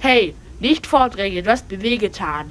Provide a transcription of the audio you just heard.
Hey, nicht vordrängen, du hast mir wehgetan.